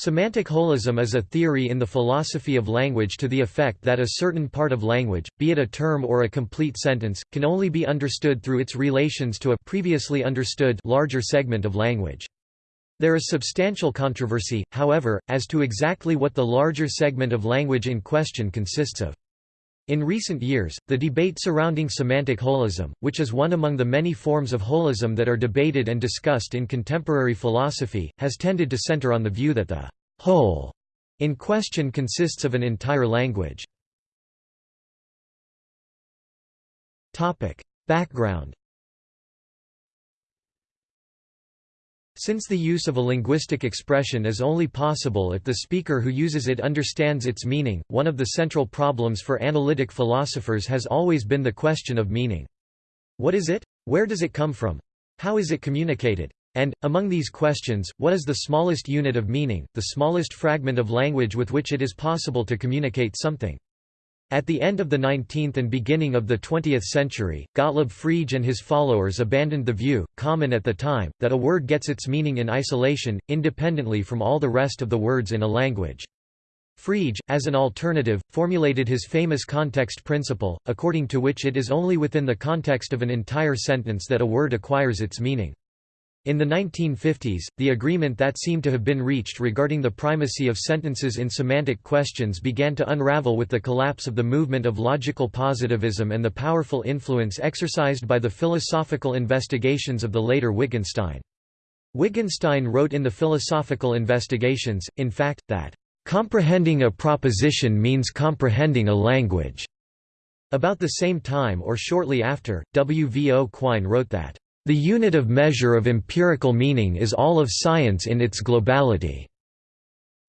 Semantic holism is a theory in the philosophy of language to the effect that a certain part of language, be it a term or a complete sentence, can only be understood through its relations to a previously understood larger segment of language. There is substantial controversy, however, as to exactly what the larger segment of language in question consists of. In recent years, the debate surrounding semantic holism, which is one among the many forms of holism that are debated and discussed in contemporary philosophy, has tended to center on the view that the whole in question consists of an entire language. Background Since the use of a linguistic expression is only possible if the speaker who uses it understands its meaning, one of the central problems for analytic philosophers has always been the question of meaning. What is it? Where does it come from? How is it communicated? And, among these questions, what is the smallest unit of meaning, the smallest fragment of language with which it is possible to communicate something? At the end of the 19th and beginning of the 20th century, Gottlob Frege and his followers abandoned the view, common at the time, that a word gets its meaning in isolation, independently from all the rest of the words in a language. Frege, as an alternative, formulated his famous context principle, according to which it is only within the context of an entire sentence that a word acquires its meaning. In the 1950s, the agreement that seemed to have been reached regarding the primacy of sentences in semantic questions began to unravel with the collapse of the movement of logical positivism and the powerful influence exercised by the philosophical investigations of the later Wittgenstein. Wittgenstein wrote in the Philosophical Investigations, in fact, that, "...comprehending a proposition means comprehending a language." About the same time or shortly after, W. V. O. Quine wrote that, the unit of measure of empirical meaning is all of science in its globality."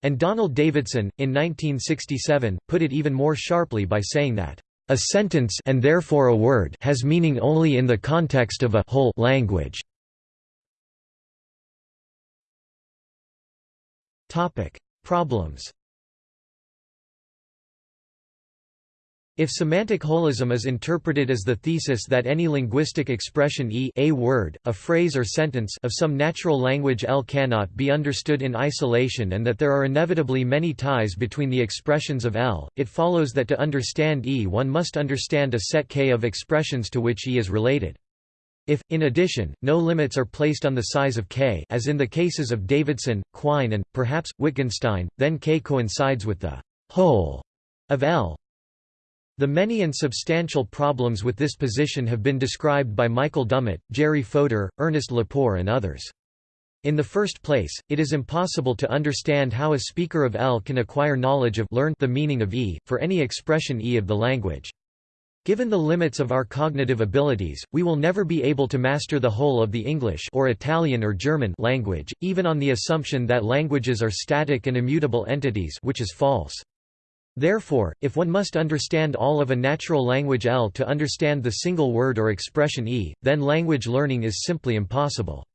And Donald Davidson, in 1967, put it even more sharply by saying that, "...a sentence and therefore a word has meaning only in the context of a whole language." Problems If semantic holism is interpreted as the thesis that any linguistic expression e a word, a phrase or sentence of some natural language L cannot be understood in isolation and that there are inevitably many ties between the expressions of L, it follows that to understand e one must understand a set k of expressions to which e is related. If, in addition, no limits are placed on the size of k as in the cases of Davidson, Quine and, perhaps, Wittgenstein, then k coincides with the whole of L. The many and substantial problems with this position have been described by Michael Dummett, Jerry Fodor, Ernest Lepore and others. In the first place, it is impossible to understand how a speaker of L can acquire knowledge of learn the meaning of E, for any expression E of the language. Given the limits of our cognitive abilities, we will never be able to master the whole of the English or Italian or German language, even on the assumption that languages are static and immutable entities which is false. Therefore, if one must understand all of a natural language L to understand the single word or expression E, then language learning is simply impossible.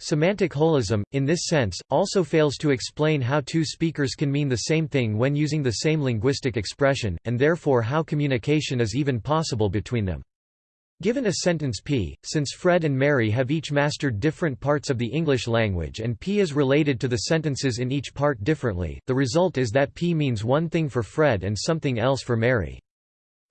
Semantic holism, in this sense, also fails to explain how two speakers can mean the same thing when using the same linguistic expression, and therefore how communication is even possible between them. Given a sentence P, since Fred and Mary have each mastered different parts of the English language and P is related to the sentences in each part differently, the result is that P means one thing for Fred and something else for Mary.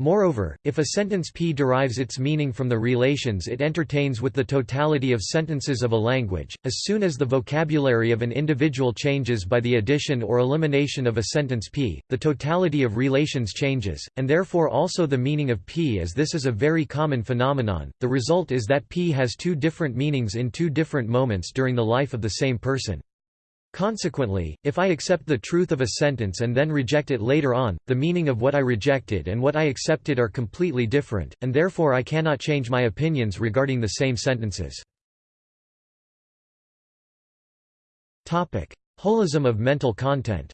Moreover, if a sentence P derives its meaning from the relations it entertains with the totality of sentences of a language, as soon as the vocabulary of an individual changes by the addition or elimination of a sentence P, the totality of relations changes, and therefore also the meaning of P as this is a very common phenomenon. The result is that P has two different meanings in two different moments during the life of the same person. Consequently, if I accept the truth of a sentence and then reject it later on, the meaning of what I rejected and what I accepted are completely different, and therefore I cannot change my opinions regarding the same sentences. Holism of mental content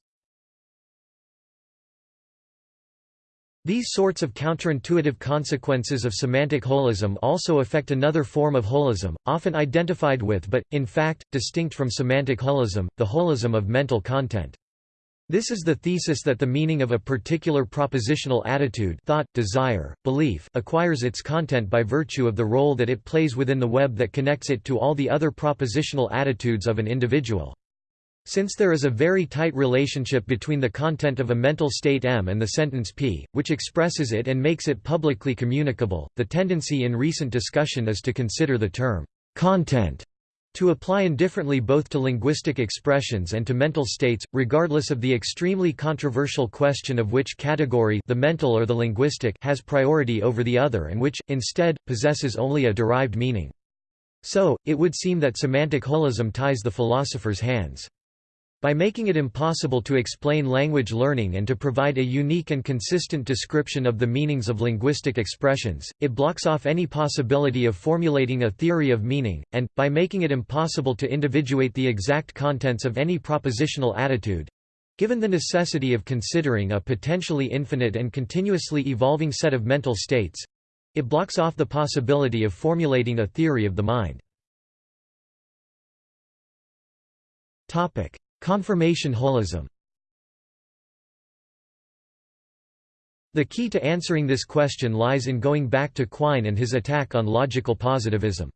These sorts of counterintuitive consequences of semantic holism also affect another form of holism, often identified with but, in fact, distinct from semantic holism, the holism of mental content. This is the thesis that the meaning of a particular propositional attitude thought, desire, belief acquires its content by virtue of the role that it plays within the web that connects it to all the other propositional attitudes of an individual. Since there is a very tight relationship between the content of a mental state M and the sentence P, which expresses it and makes it publicly communicable, the tendency in recent discussion is to consider the term content to apply indifferently both to linguistic expressions and to mental states, regardless of the extremely controversial question of which category the mental or the linguistic has priority over the other and which, instead, possesses only a derived meaning. So, it would seem that semantic holism ties the philosopher's hands. By making it impossible to explain language learning and to provide a unique and consistent description of the meanings of linguistic expressions, it blocks off any possibility of formulating a theory of meaning, and, by making it impossible to individuate the exact contents of any propositional attitude—given the necessity of considering a potentially infinite and continuously evolving set of mental states—it blocks off the possibility of formulating a theory of the mind. Confirmation holism The key to answering this question lies in going back to Quine and his attack on logical positivism.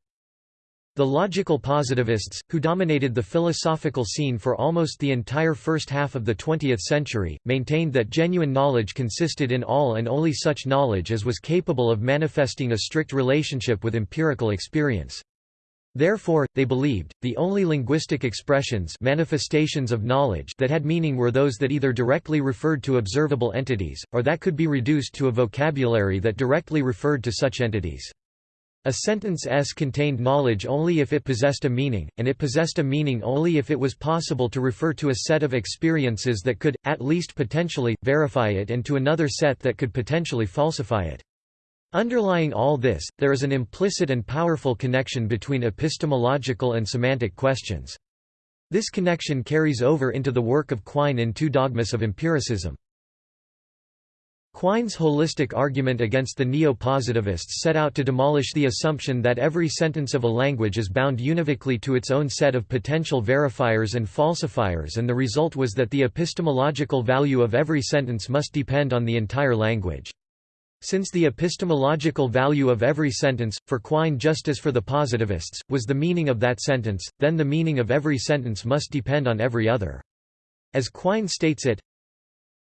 The logical positivists, who dominated the philosophical scene for almost the entire first half of the 20th century, maintained that genuine knowledge consisted in all and only such knowledge as was capable of manifesting a strict relationship with empirical experience. Therefore, they believed, the only linguistic expressions manifestations of knowledge that had meaning were those that either directly referred to observable entities, or that could be reduced to a vocabulary that directly referred to such entities. A sentence S contained knowledge only if it possessed a meaning, and it possessed a meaning only if it was possible to refer to a set of experiences that could, at least potentially, verify it and to another set that could potentially falsify it. Underlying all this, there is an implicit and powerful connection between epistemological and semantic questions. This connection carries over into the work of Quine in Two Dogmas of Empiricism. Quine's holistic argument against the neo-positivists set out to demolish the assumption that every sentence of a language is bound univocally to its own set of potential verifiers and falsifiers and the result was that the epistemological value of every sentence must depend on the entire language. Since the epistemological value of every sentence, for Quine just as for the positivists, was the meaning of that sentence, then the meaning of every sentence must depend on every other. As Quine states it,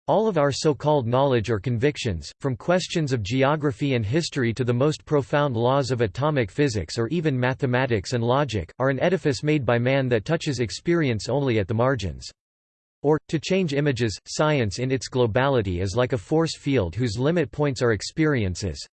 all of our so-called knowledge or convictions, from questions of geography and history to the most profound laws of atomic physics or even mathematics and logic, are an edifice made by man that touches experience only at the margins. Or, to change images, science in its globality is like a force field whose limit points are experiences.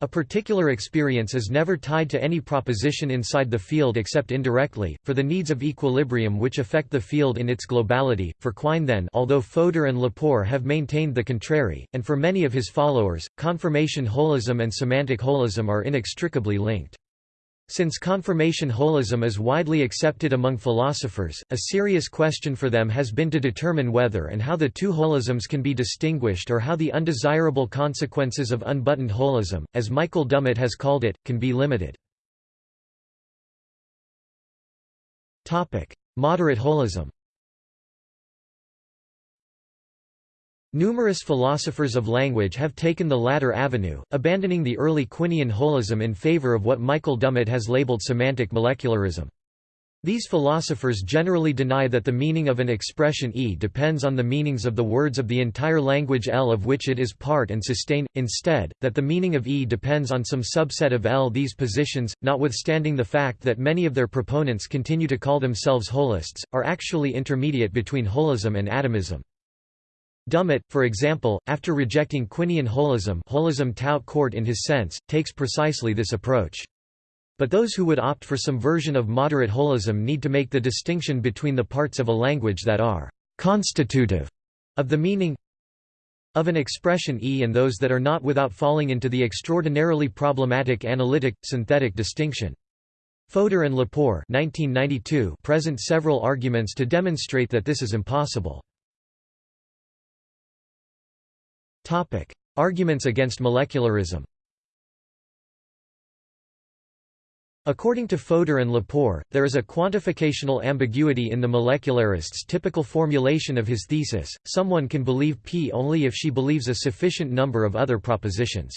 A particular experience is never tied to any proposition inside the field except indirectly, for the needs of equilibrium which affect the field in its globality. For Quine then although Fodor and Lepore have maintained the contrary, and for many of his followers, confirmation holism and semantic holism are inextricably linked. Since confirmation holism is widely accepted among philosophers, a serious question for them has been to determine whether and how the two holisms can be distinguished or how the undesirable consequences of unbuttoned holism, as Michael Dummett has called it, can be limited. Moderate holism Numerous philosophers of language have taken the latter avenue, abandoning the early Quinian holism in favor of what Michael Dummett has labeled semantic molecularism. These philosophers generally deny that the meaning of an expression E depends on the meanings of the words of the entire language L of which it is part and sustain, instead, that the meaning of E depends on some subset of L. These positions, notwithstanding the fact that many of their proponents continue to call themselves holists, are actually intermediate between holism and atomism. Dummett, for example, after rejecting Quinian holism holism tout court in his sense, takes precisely this approach. But those who would opt for some version of moderate holism need to make the distinction between the parts of a language that are «constitutive» of the meaning of an expression E and those that are not without falling into the extraordinarily problematic analytic-synthetic distinction. Fodor and Lepore present several arguments to demonstrate that this is impossible. Topic: Arguments against molecularism. According to Fodor and Lepore, there is a quantificational ambiguity in the molecularist's typical formulation of his thesis, someone can believe P only if she believes a sufficient number of other propositions.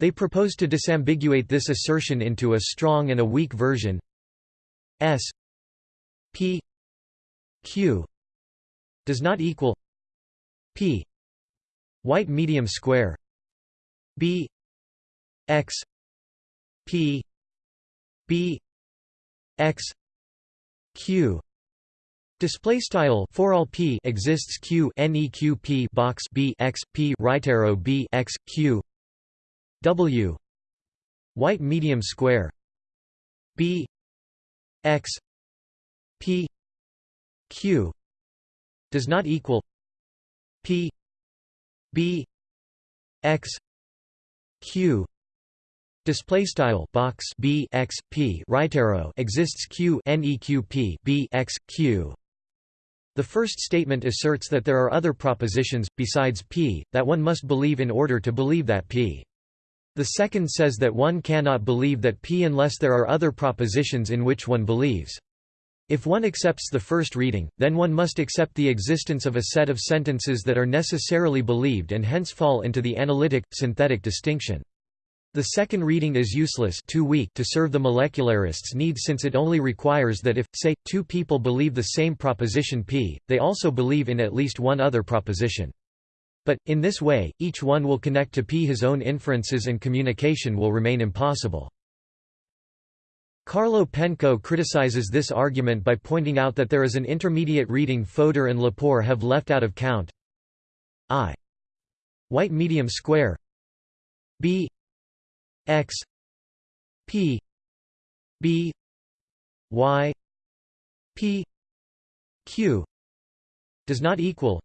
They propose to disambiguate this assertion into a strong and a weak version S P q does not equal p white medium square b x p b x q. Display style for all p exists q neq p box b x p right arrow b x q. W. White medium square b x p q. Does not equal p b x q display style box b x p right arrow exists q neq p b x q the first statement asserts that there are other propositions, besides p, that one must believe in order to believe that p. The second says that one cannot believe that p unless there are other propositions in which one believes. If one accepts the first reading, then one must accept the existence of a set of sentences that are necessarily believed and hence fall into the analytic, synthetic distinction. The second reading is useless too weak to serve the molecularists' need since it only requires that if, say, two people believe the same proposition p, they also believe in at least one other proposition. But, in this way, each one will connect to p his own inferences and communication will remain impossible. Carlo Penco criticizes this argument by pointing out that there is an intermediate reading Fodor and Lepore have left out of count. I. White medium square. B. X. P. B. Y. P. Q. Does not equal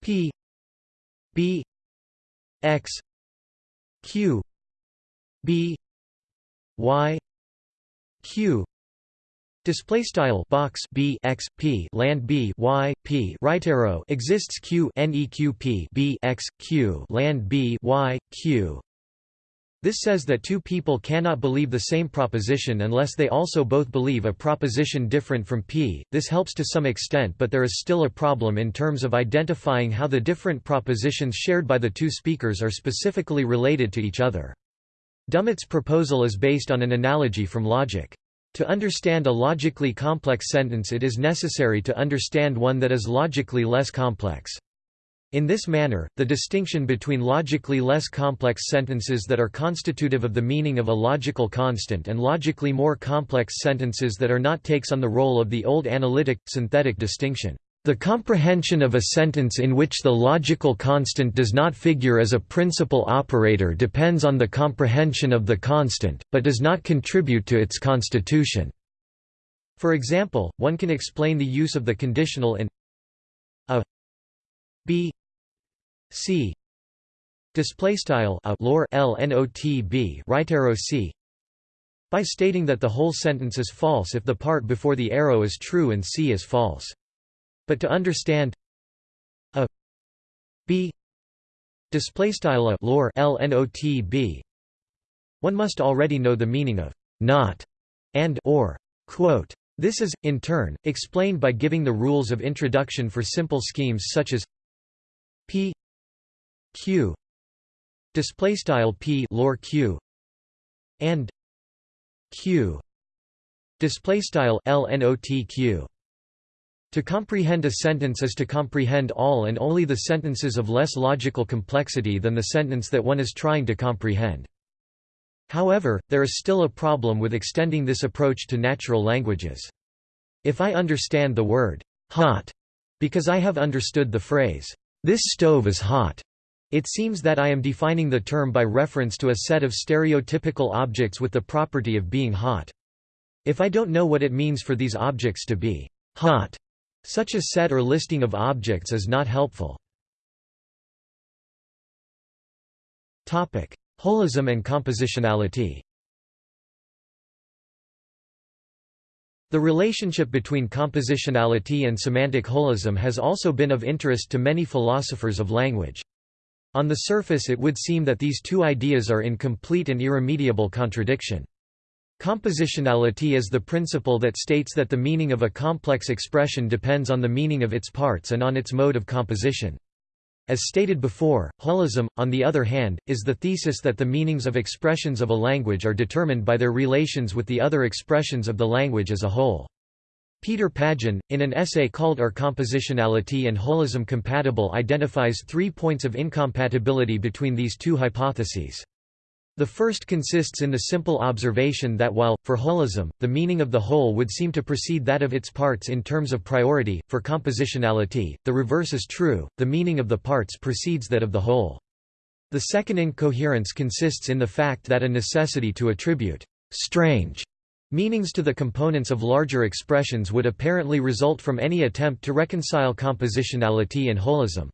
p. B. X. Q. B. Y q Display style box b x p land b y p right arrow exists q neq p b x q land b y q this says that two people cannot believe the same proposition unless they also both believe a proposition different from P. This helps to some extent but there is still a problem in terms of identifying how the different propositions shared by the two speakers are specifically related to each other. Dummett's proposal is based on an analogy from logic. To understand a logically complex sentence it is necessary to understand one that is logically less complex. In this manner, the distinction between logically less complex sentences that are constitutive of the meaning of a logical constant and logically more complex sentences that are not takes on the role of the old analytic, synthetic distinction. The comprehension of a sentence in which the logical constant does not figure as a principal operator depends on the comprehension of the constant, but does not contribute to its constitution. For example, one can explain the use of the conditional in a b c display style a lor l n o t b right arrow c by stating that the whole sentence is false if the part before the arrow is true and c is false but to understand a b display style a lor l n o t b. One must already know the meaning of not and or. Quote this is, in turn, explained by giving the rules of introduction for simple schemes such as p q display style p lor q and q display style lnotq to comprehend a sentence is to comprehend all and only the sentences of less logical complexity than the sentence that one is trying to comprehend. However, there is still a problem with extending this approach to natural languages. If I understand the word, hot, because I have understood the phrase, this stove is hot, it seems that I am defining the term by reference to a set of stereotypical objects with the property of being hot. If I don't know what it means for these objects to be hot, such a set or listing of objects is not helpful. Holism and compositionality The relationship between compositionality and semantic holism has also been of interest to many philosophers of language. On the surface it would seem that these two ideas are in complete and irremediable contradiction. Compositionality is the principle that states that the meaning of a complex expression depends on the meaning of its parts and on its mode of composition. As stated before, holism, on the other hand, is the thesis that the meanings of expressions of a language are determined by their relations with the other expressions of the language as a whole. Peter Pagin, in an essay called Are Compositionality and Holism Compatible identifies three points of incompatibility between these two hypotheses. The first consists in the simple observation that while, for holism, the meaning of the whole would seem to precede that of its parts in terms of priority, for compositionality, the reverse is true, the meaning of the parts precedes that of the whole. The second incoherence consists in the fact that a necessity to attribute strange Meanings to the components of larger expressions would apparently result from any attempt to reconcile compositionality and holism.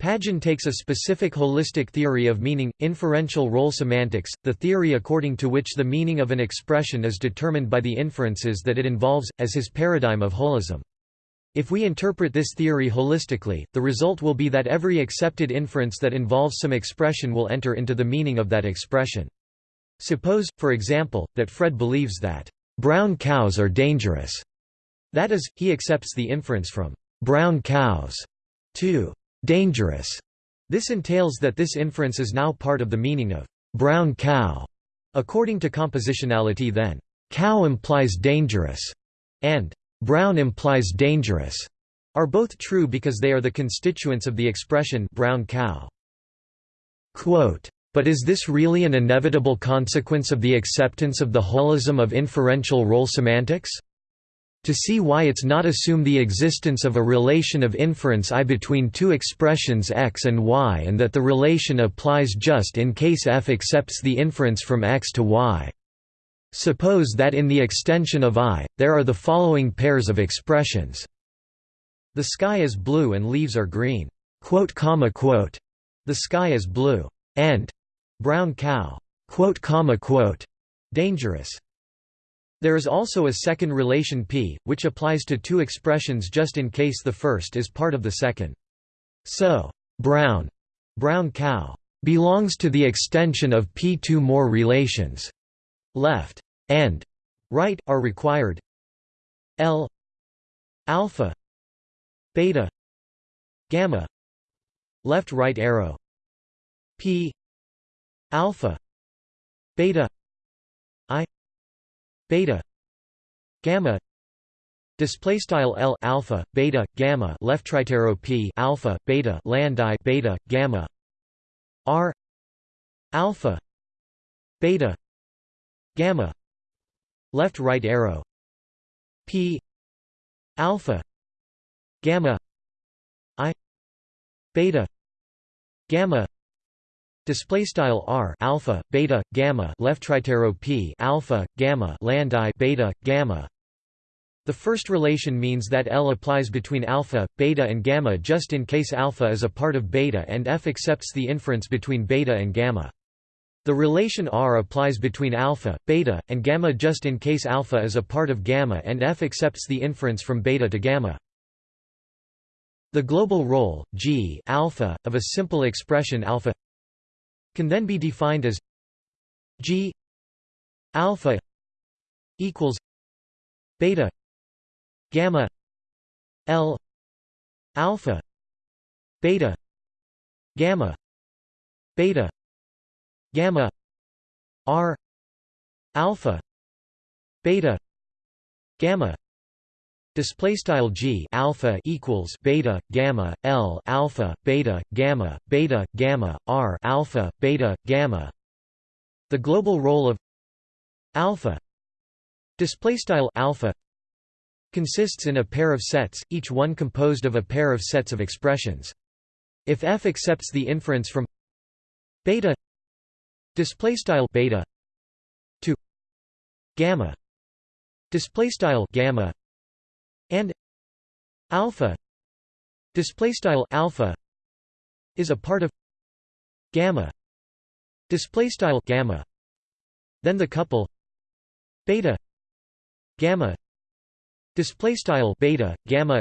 Pagin takes a specific holistic theory of meaning, inferential role semantics, the theory according to which the meaning of an expression is determined by the inferences that it involves, as his paradigm of holism. If we interpret this theory holistically, the result will be that every accepted inference that involves some expression will enter into the meaning of that expression. Suppose, for example, that Fred believes that brown cows are dangerous. That is, he accepts the inference from brown cows to dangerous. This entails that this inference is now part of the meaning of brown cow. According to compositionality then, cow implies dangerous, and brown implies dangerous, are both true because they are the constituents of the expression brown cow. Quote, but is this really an inevitable consequence of the acceptance of the holism of inferential role semantics? To see why it's not assume the existence of a relation of inference I between two expressions x and y and that the relation applies just in case f accepts the inference from x to y. Suppose that in the extension of I, there are the following pairs of expressions. The sky is blue and leaves are green. The sky is blue. And brown cow, dangerous. There is also a second relation p, which applies to two expressions just in case the first is part of the second. So, brown, brown cow, belongs to the extension of p. Two more relations, left and right, are required. L alpha beta gamma left right arrow p alpha beta i beta. Gamma. Display style l alpha beta gamma left arrow p alpha beta land i beta gamma. R. Alpha. Beta. Gamma. Left right arrow. P. Alpha. Gamma. I. Beta. Gamma Display style r alpha beta gamma left arrow p alpha gamma land i beta gamma. The first relation means that L applies between alpha, beta and gamma just in case alpha is a part of beta and F accepts the inference between beta and gamma. The relation R applies between alpha, beta, and gamma just in case alpha is a part of gamma and F accepts the inference from beta to gamma. The global role G alpha of a simple expression alpha can then be defined as G alpha equals beta gamma L alpha beta gamma beta gamma R alpha beta gamma Display style g alpha equals beta gamma l alpha beta gamma beta gamma r alpha beta gamma. The global role of alpha display style alpha consists in a pair of sets, each one composed of a pair of sets of expressions. If f accepts the inference from beta display style beta to gamma display style gamma and alpha display style alpha is a part of gamma display style gamma. Then the couple beta gamma display style beta gamma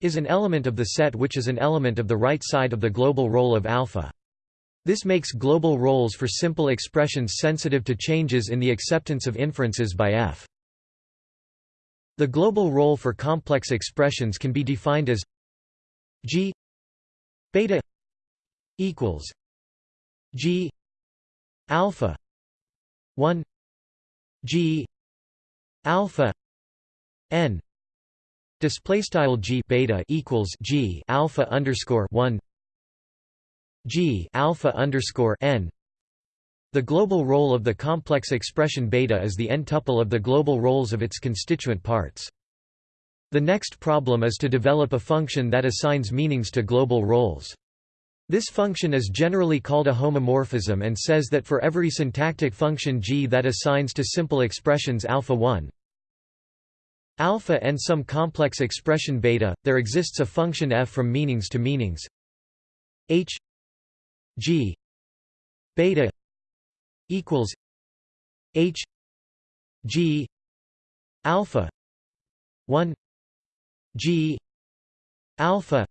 is an element of the set which is an element of the right side of the global role of alpha. This makes global roles for simple expressions sensitive to changes in the acceptance of inferences by f the global role for complex expressions can be defined as g beta equals g alpha 1 g alpha n Display style g beta equals g alpha underscore one g alpha underscore n. The global role of the complex expression beta is the n-tuple of the global roles of its constituent parts. The next problem is to develop a function that assigns meanings to global roles. This function is generally called a homomorphism and says that for every syntactic function g that assigns to simple expressions alpha 1 alpha and some complex expression beta, there exists a function f from meanings to meanings h g beta equals h g alpha 1 g alpha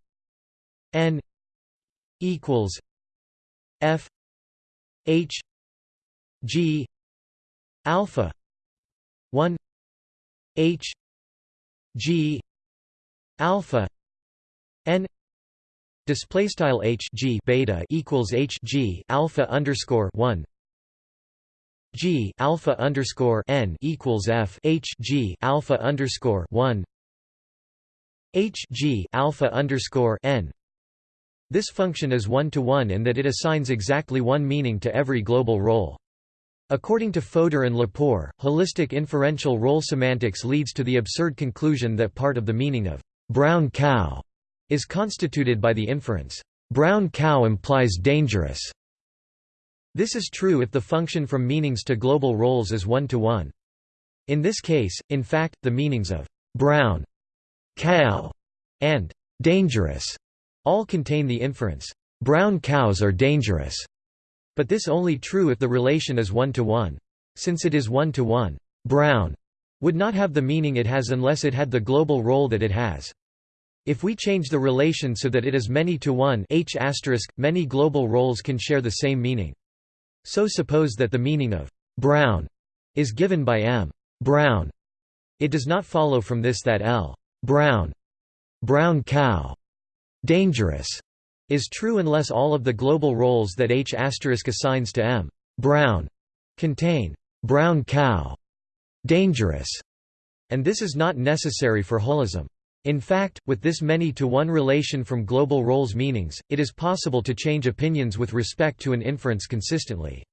n equals f h g alpha 1 h G alpha n display style H G beta equals H G alpha underscore 1 G alpha underscore n equals F H G alpha underscore 1 H G alpha underscore n this function is one-to-one -one in that it assigns exactly one meaning to every global role. According to Fodor and Lepore, holistic inferential role semantics leads to the absurd conclusion that part of the meaning of «brown cow» is constituted by the inference «brown cow implies dangerous». This is true if the function from meanings to global roles is one-to-one. -one. In this case, in fact, the meanings of «brown», «cow» and «dangerous» all contain the inference «brown cows are dangerous». But this only true if the relation is one-to-one. -one. Since it is one-to-one, -one, brown would not have the meaning it has unless it had the global role that it has. If we change the relation so that it is many to one h many global roles can share the same meaning. So suppose that the meaning of brown is given by m brown. It does not follow from this that l brown brown cow dangerous is true unless all of the global roles that H assigns to M brown contain brown cow dangerous, and this is not necessary for holism. In fact, with this many-to-one relation from global roles meanings, it is possible to change opinions with respect to an inference consistently.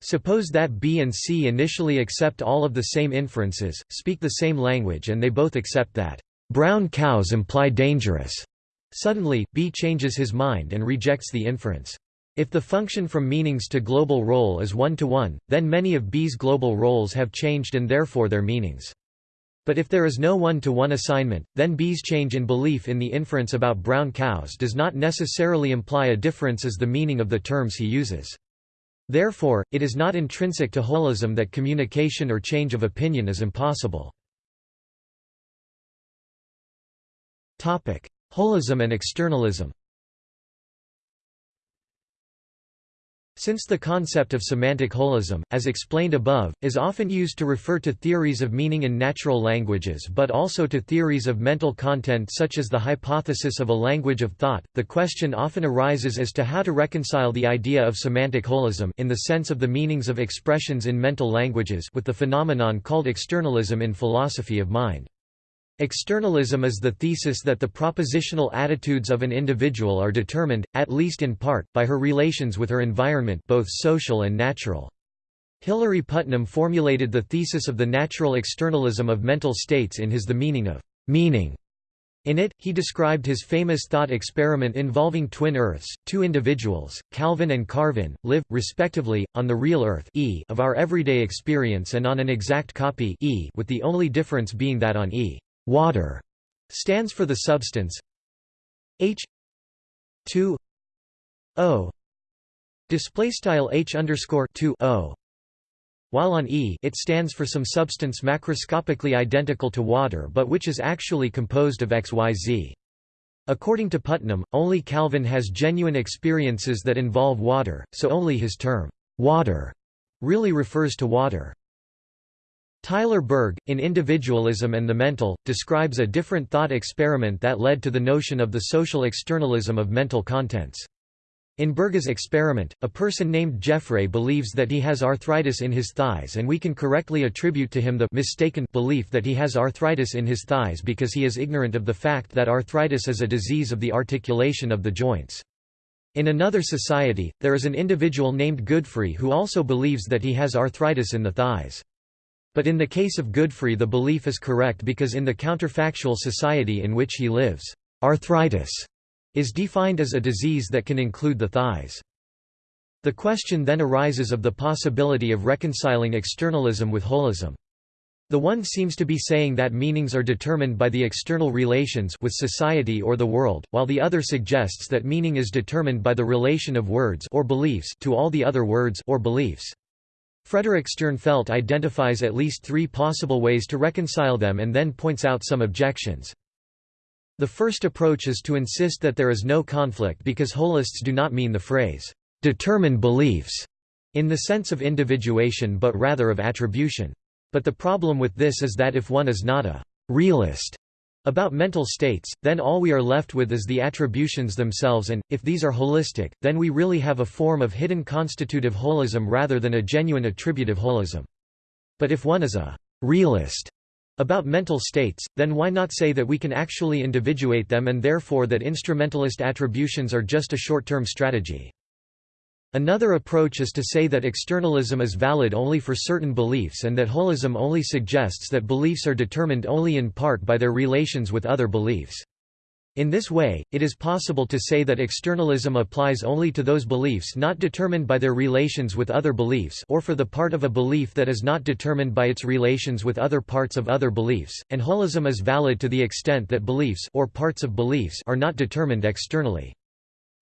Suppose that B and C initially accept all of the same inferences, speak the same language and they both accept that, "...brown cows imply dangerous." Suddenly, B changes his mind and rejects the inference. If the function from meanings to global role is one-to-one, -one, then many of B's global roles have changed and therefore their meanings. But if there is no one-to-one -one assignment, then B's change in belief in the inference about brown cows does not necessarily imply a difference as the meaning of the terms he uses. Therefore, it is not intrinsic to holism that communication or change of opinion is impossible. Holism and externalism Since the concept of semantic holism, as explained above, is often used to refer to theories of meaning in natural languages but also to theories of mental content such as the hypothesis of a language of thought, the question often arises as to how to reconcile the idea of semantic holism in the sense of the meanings of expressions in mental languages with the phenomenon called externalism in philosophy of mind. Externalism is the thesis that the propositional attitudes of an individual are determined, at least in part, by her relations with her environment both social and natural. Hilary Putnam formulated the thesis of the natural externalism of mental states in his The Meaning of Meaning. In it, he described his famous thought experiment involving twin Earths, two individuals, Calvin and Carvin, live, respectively, on the real Earth e of our everyday experience and on an exact copy e with the only difference being that on e water stands for the substance H 2 O display style H underscore 2 O while on E it stands for some substance macroscopically identical to water but which is actually composed of XYZ. According to Putnam, only Calvin has genuine experiences that involve water, so only his term, water, really refers to water. Tyler Burge, in Individualism and the Mental, describes a different thought experiment that led to the notion of the social externalism of mental contents. In Burge's experiment, a person named Jeffrey believes that he has arthritis in his thighs and we can correctly attribute to him the mistaken belief that he has arthritis in his thighs because he is ignorant of the fact that arthritis is a disease of the articulation of the joints. In another society, there is an individual named Godfrey who also believes that he has arthritis in the thighs. But in the case of Godfrey the belief is correct because in the counterfactual society in which he lives, arthritis is defined as a disease that can include the thighs. The question then arises of the possibility of reconciling externalism with holism. The one seems to be saying that meanings are determined by the external relations with society or the world, while the other suggests that meaning is determined by the relation of words or beliefs to all the other words or beliefs. Frederick Sternfelt identifies at least three possible ways to reconcile them and then points out some objections. The first approach is to insist that there is no conflict because holists do not mean the phrase, "...determine beliefs", in the sense of individuation but rather of attribution. But the problem with this is that if one is not a «realist» about mental states, then all we are left with is the attributions themselves and, if these are holistic, then we really have a form of hidden constitutive holism rather than a genuine attributive holism. But if one is a «realist», about mental states, then why not say that we can actually individuate them and therefore that instrumentalist attributions are just a short-term strategy. Another approach is to say that externalism is valid only for certain beliefs and that holism only suggests that beliefs are determined only in part by their relations with other beliefs. In this way, it is possible to say that externalism applies only to those beliefs not determined by their relations with other beliefs or for the part of a belief that is not determined by its relations with other parts of other beliefs, and holism is valid to the extent that beliefs or parts of beliefs are not determined externally.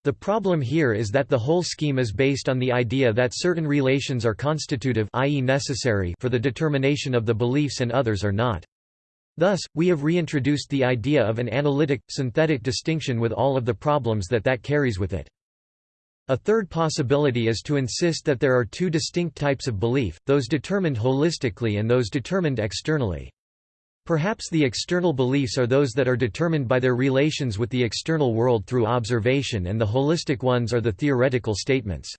The problem here is that the whole scheme is based on the idea that certain relations are constitutive i.e. necessary for the determination of the beliefs and others are not. Thus, we have reintroduced the idea of an analytic, synthetic distinction with all of the problems that that carries with it. A third possibility is to insist that there are two distinct types of belief, those determined holistically and those determined externally. Perhaps the external beliefs are those that are determined by their relations with the external world through observation and the holistic ones are the theoretical statements.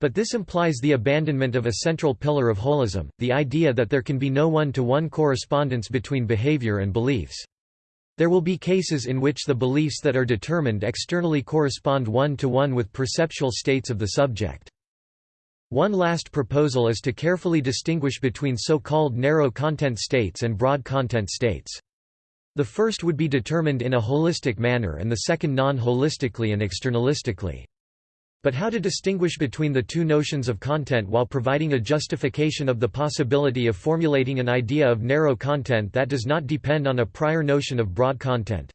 But this implies the abandonment of a central pillar of holism, the idea that there can be no one-to-one -one correspondence between behavior and beliefs. There will be cases in which the beliefs that are determined externally correspond one-to-one -one with perceptual states of the subject. One last proposal is to carefully distinguish between so-called narrow content states and broad content states. The first would be determined in a holistic manner and the second non-holistically and externalistically. But how to distinguish between the two notions of content while providing a justification of the possibility of formulating an idea of narrow content that does not depend on a prior notion of broad content?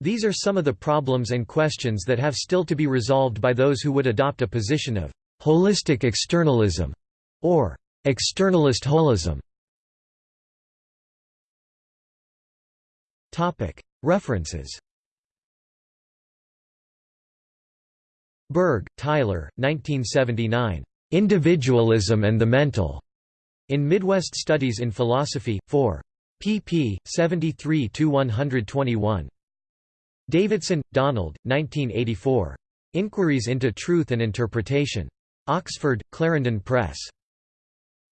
These are some of the problems and questions that have still to be resolved by those who would adopt a position of holistic externalism or externalist holism. References Burge, Tyler, 1979. Individualism and the Mental. In Midwest Studies in Philosophy, 4. pp. 73–121. Davidson, Donald, 1984. Inquiries into Truth and Interpretation. Oxford, Clarendon Press.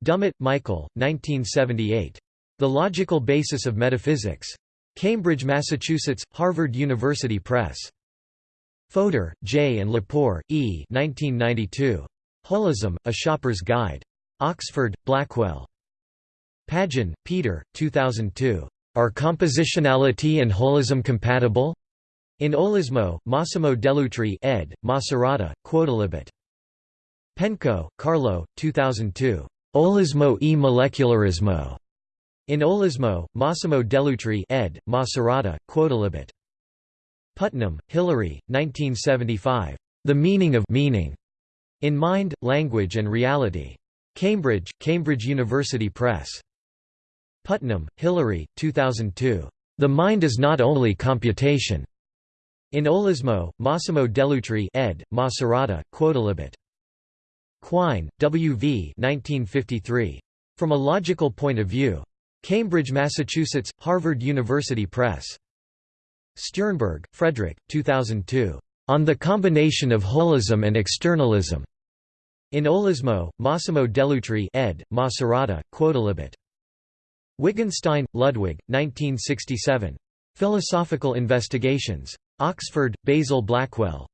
Dummett, Michael, 1978. The Logical Basis of Metaphysics. Cambridge, Massachusetts, Harvard University Press. Fodor, J. and Lepore, E. 1992. Holism, A Shopper's Guide. Oxford, Blackwell. Pagin, Peter, 2002. Are compositionality and holism compatible? In Olismo, Massimo Dell'Utri ed., Macerata, Quodlibet. Penco, Carlo, 2002. Olismo e molecularismo. In Olismo, Massimo Dell'Utri ed., Macerata, Quodlibet. Putnam, Hilary, 1975. The Meaning of Meaning. In Mind, Language and Reality. Cambridge, Cambridge University Press. Putnam, Hilary, 2002. The Mind is Not Only Computation. In Olismo, Massimo Dell'Utri ed., Macerata, Quodlibet. Quine, W. V. 1953. From a Logical Point of View. Cambridge, Massachusetts, Harvard University Press. Stjernberg, Frederick, 2002. On the combination of holism and externalism. In Holismo, Massimo Dell'Utri ed. Macerata, Quodlibet. Wittgenstein, Ludwig, 1967. Philosophical Investigations. Oxford, Basil Blackwell.